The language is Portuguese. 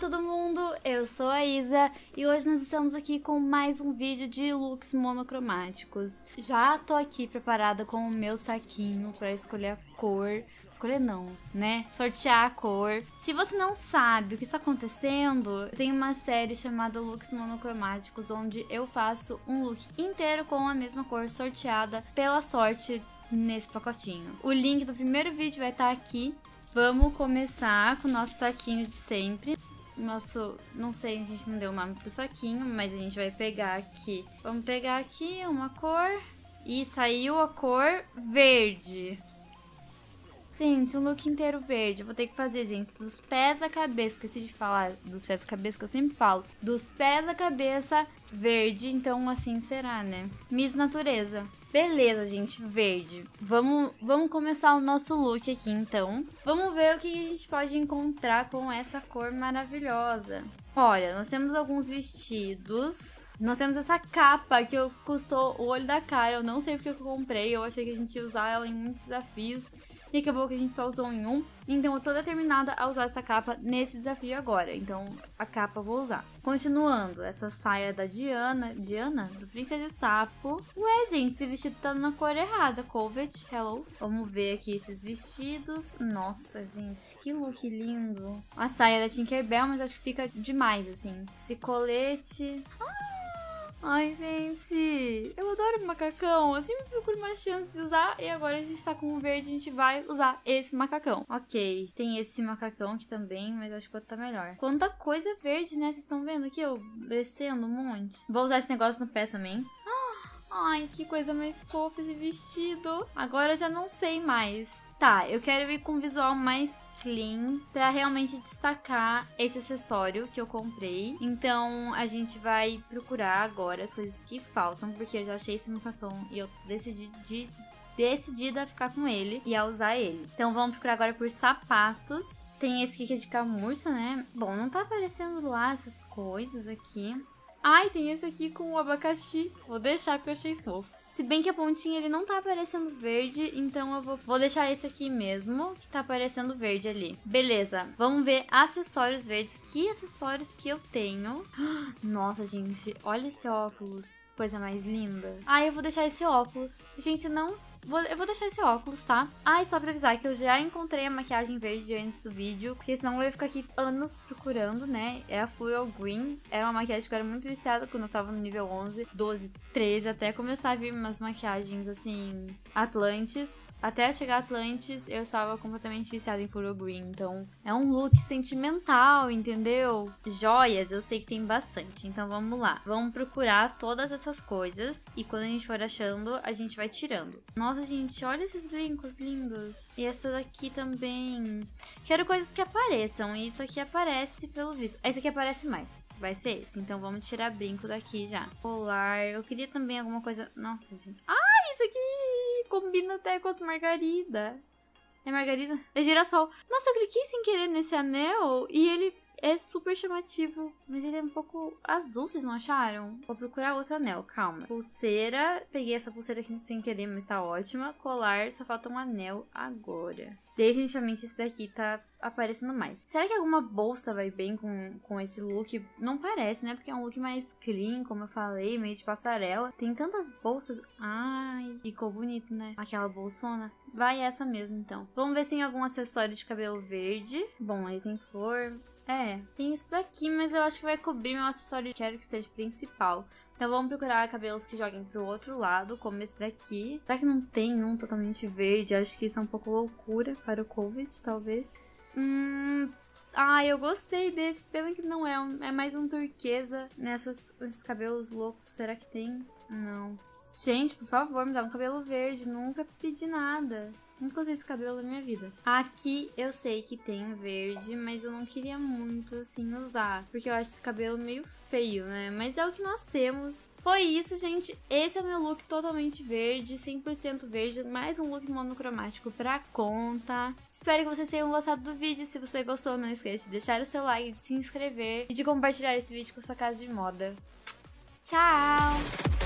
Todo mundo, eu sou a Isa e hoje nós estamos aqui com mais um vídeo de looks monocromáticos. Já tô aqui preparada com o meu saquinho para escolher a cor, escolher não, né? Sortear a cor. Se você não sabe o que está acontecendo, tem uma série chamada Looks Monocromáticos onde eu faço um look inteiro com a mesma cor sorteada pela sorte nesse pacotinho. O link do primeiro vídeo vai estar aqui Vamos começar com o nosso saquinho de sempre. Nosso, não sei, a gente não deu o nome pro saquinho, mas a gente vai pegar aqui. Vamos pegar aqui uma cor e saiu a cor verde. Gente, um look inteiro verde. Vou ter que fazer, gente, dos pés à cabeça. Esqueci de falar dos pés à cabeça, que eu sempre falo. Dos pés à cabeça, verde. Então, assim será, né? Miss Natureza. Beleza, gente, verde. Vamos, vamos começar o nosso look aqui, então. Vamos ver o que a gente pode encontrar com essa cor maravilhosa. Olha, nós temos alguns vestidos. Nós temos essa capa que eu custou o olho da cara. Eu não sei porque eu comprei. Eu achei que a gente ia usar ela em muitos desafios e acabou que a gente só usou em um. Então eu tô determinada a usar essa capa nesse desafio agora. Então a capa eu vou usar. Continuando, essa saia da Diana. Diana? Do Princesa e o Sapo. Ué, gente, esse vestido tá na cor errada. Covet, hello. Vamos ver aqui esses vestidos. Nossa, gente, que look lindo. A saia da Tinkerbell, mas acho que fica demais, assim. Esse colete... Ah! Ai, gente, eu adoro macacão. Eu sempre procuro mais chances de usar. E agora a gente tá com o verde, a gente vai usar esse macacão. Ok, tem esse macacão aqui também, mas acho que o outro tá melhor. Quanta coisa verde, né? Vocês estão vendo aqui, eu descendo um monte. Vou usar esse negócio no pé também. Ai, que coisa mais fofa esse vestido. Agora já não sei mais. Tá, eu quero ir com um visual mais clean para realmente destacar esse acessório que eu comprei. Então a gente vai procurar agora as coisas que faltam, porque eu já achei esse macacão e eu decidi de, decidida a ficar com ele e a usar ele. Então vamos procurar agora por sapatos. Tem esse aqui que é de camurça, né? Bom, não tá aparecendo lá essas coisas aqui. Ai, tem esse aqui com o abacaxi. Vou deixar porque eu achei fofo. Se bem que a pontinha ele não tá aparecendo verde, então eu vou, vou deixar esse aqui mesmo, que tá aparecendo verde ali. Beleza, vamos ver acessórios verdes. Que acessórios que eu tenho? Nossa, gente, olha esse óculos. Coisa mais linda. Ah, eu vou deixar esse óculos. Gente, não Vou, eu vou deixar esse óculos, tá? Ah, e só pra avisar que eu já encontrei a maquiagem verde antes do vídeo, porque senão eu ia ficar aqui anos procurando, né? É a Floral Green. Era uma maquiagem que eu era muito viciada quando eu tava no nível 11, 12, 13, até começar a vir umas maquiagens, assim, Atlantis. Até chegar Atlantis, eu estava completamente viciada em Floral Green. Então, é um look sentimental, entendeu? Joias, eu sei que tem bastante. Então, vamos lá. Vamos procurar todas essas coisas. E quando a gente for achando, a gente vai tirando. Nossa, nossa, gente, olha esses brincos lindos. E essa daqui também. Quero coisas que apareçam. E isso aqui aparece pelo visto. Esse aqui aparece mais. Vai ser esse. Então vamos tirar brinco daqui já. Colar. Eu queria também alguma coisa... Nossa, gente. Ah, isso aqui combina até com as margarida. É margarida? É girassol. Nossa, eu cliquei sem querer nesse anel e ele é super chamativo, mas ele é um pouco azul, vocês não acharam? Vou procurar outro anel, calma. Pulseira, peguei essa pulseira aqui sem querer, mas tá ótima. Colar, só falta um anel agora. Definitivamente esse daqui tá aparecendo mais. Será que alguma bolsa vai bem com, com esse look? Não parece, né? Porque é um look mais clean, como eu falei, meio de passarela. Tem tantas bolsas. Ai, ficou bonito, né? Aquela bolsona. Vai essa mesmo, então. Vamos ver se tem algum acessório de cabelo verde. Bom, aí tem flor. É, tem isso daqui, mas eu acho que vai cobrir meu acessório. Quero que seja principal. Então vamos procurar cabelos que joguem pro outro lado, como esse daqui. Será que não tem um totalmente verde? Acho que isso é um pouco loucura para o Covid, talvez. Hum... Ah, eu gostei desse. Pena que não é. Um, é mais um turquesa nessas, nesses cabelos loucos. Será que tem? Não. Gente, por favor, me dá um cabelo verde. Nunca pedi nada. Nunca usei esse cabelo na minha vida. Aqui eu sei que tem verde, mas eu não queria muito, assim, usar. Porque eu acho esse cabelo meio feio, né? Mas é o que nós temos. Foi isso, gente. Esse é o meu look totalmente verde, 100% verde. Mais um look monocromático pra conta. Espero que vocês tenham gostado do vídeo. Se você gostou, não esqueça de deixar o seu like, de se inscrever e de compartilhar esse vídeo com a sua casa de moda. Tchau!